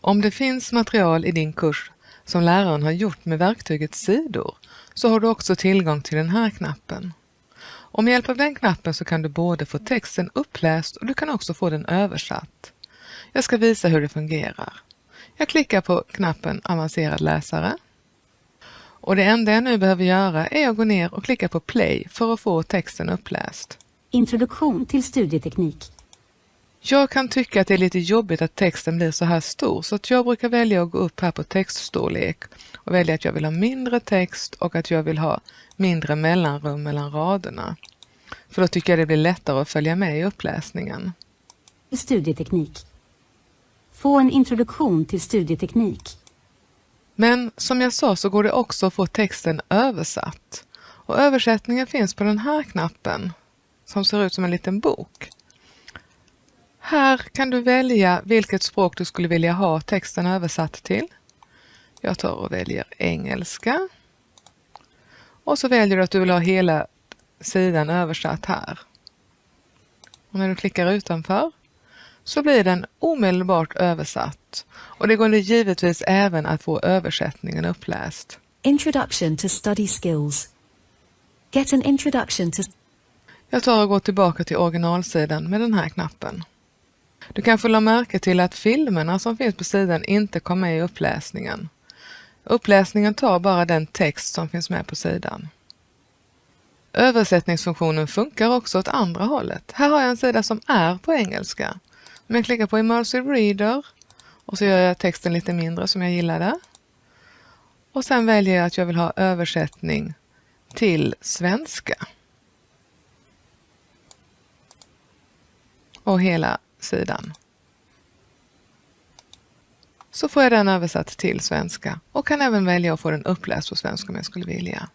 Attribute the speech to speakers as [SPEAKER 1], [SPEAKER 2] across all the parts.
[SPEAKER 1] Om det finns material i din kurs som läraren har gjort med verktyget sidor så har du också tillgång till den här knappen. Och med hjälp av den knappen så kan du både få texten uppläst och du kan också få den översatt. Jag ska visa hur det fungerar. Jag klickar på knappen Avancerad läsare. Och det enda jag nu behöver göra är att gå ner och klicka på play för att få texten uppläst.
[SPEAKER 2] Introduktion till studieteknik.
[SPEAKER 1] Jag kan tycka att det är lite jobbigt att texten blir så här stor så att jag brukar välja att gå upp här på textstorlek och välja att jag vill ha mindre text och att jag vill ha mindre mellanrum mellan raderna. För då tycker jag det blir lättare att följa med i uppläsningen.
[SPEAKER 2] Studieteknik. Få en introduktion till studieteknik.
[SPEAKER 1] Men som jag sa så går det också att få texten översatt. Och översättningen finns på den här knappen som ser ut som en liten bok. Här kan du välja vilket språk du skulle vilja ha texten översatt till. Jag tar och väljer engelska. Och så väljer du att du vill ha hela sidan översatt här. Och när du klickar utanför så blir den omedelbart översatt. Och det går givetvis även att få översättningen uppläst.
[SPEAKER 2] Introduction to study skills. Get an introduction to...
[SPEAKER 1] Jag tar och går tillbaka till originalsidan med den här knappen. Du kanske la märke till att filmerna som finns på sidan inte kom med i uppläsningen. Uppläsningen tar bara den text som finns med på sidan. Översättningsfunktionen funkar också åt andra hållet. Här har jag en sida som är på engelska. Om jag klickar på Immersive Reader och så gör jag texten lite mindre som jag gillade. Och sen väljer jag att jag vill ha översättning till svenska. Och hela sidan. Så får jag den översatt till svenska och kan även välja att få den uppläst på svenska om jag skulle vilja.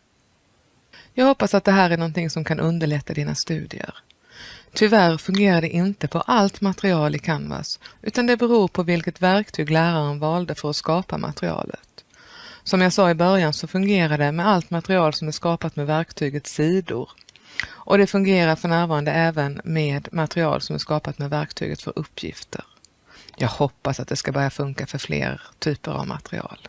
[SPEAKER 1] Jag hoppas att det här är någonting som kan underlätta dina studier. Tyvärr fungerar det inte på allt material i Canvas utan det beror på vilket verktyg läraren valde för att skapa materialet. Som jag sa i början så fungerar det med allt material som är skapat med verktyget sidor och det fungerar för närvarande även med material som är skapat med verktyget för uppgifter. Jag hoppas att det ska börja funka för fler typer av material.